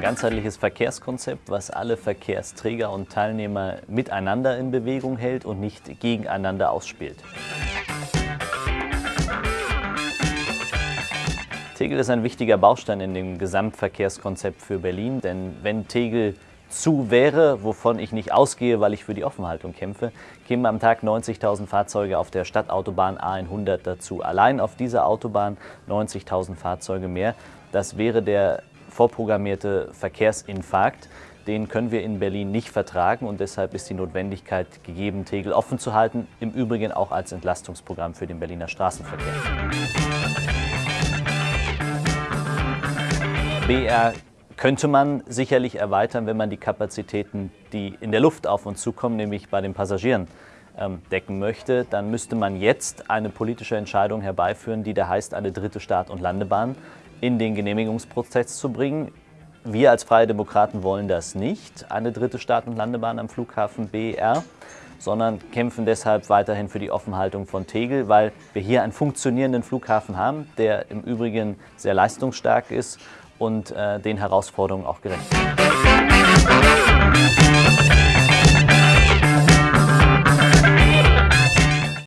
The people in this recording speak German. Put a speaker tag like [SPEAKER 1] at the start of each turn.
[SPEAKER 1] ganzheitliches Verkehrskonzept, was alle Verkehrsträger und Teilnehmer miteinander in Bewegung hält und nicht gegeneinander ausspielt. Tegel ist ein wichtiger Baustein in dem Gesamtverkehrskonzept für Berlin, denn wenn Tegel zu wäre, wovon ich nicht ausgehe, weil ich für die Offenhaltung kämpfe, kämen am Tag 90.000 Fahrzeuge auf der Stadtautobahn A100 dazu. Allein auf dieser Autobahn 90.000 Fahrzeuge mehr. Das wäre der vorprogrammierte Verkehrsinfarkt. Den können wir in Berlin nicht vertragen und deshalb ist die Notwendigkeit gegeben, Tegel offen zu halten, im Übrigen auch als Entlastungsprogramm für den Berliner Straßenverkehr. BR könnte man sicherlich erweitern, wenn man die Kapazitäten, die in der Luft auf uns zukommen, nämlich bei den Passagieren, ähm, decken möchte. Dann müsste man jetzt eine politische Entscheidung herbeiführen, die da heißt, eine dritte Start- und Landebahn in den Genehmigungsprozess zu bringen. Wir als Freie Demokraten wollen das nicht, eine dritte Start- und Landebahn am Flughafen BER, sondern kämpfen deshalb weiterhin für die Offenhaltung von Tegel, weil wir hier einen funktionierenden Flughafen haben, der im Übrigen sehr leistungsstark ist und äh, den Herausforderungen auch gerecht wird.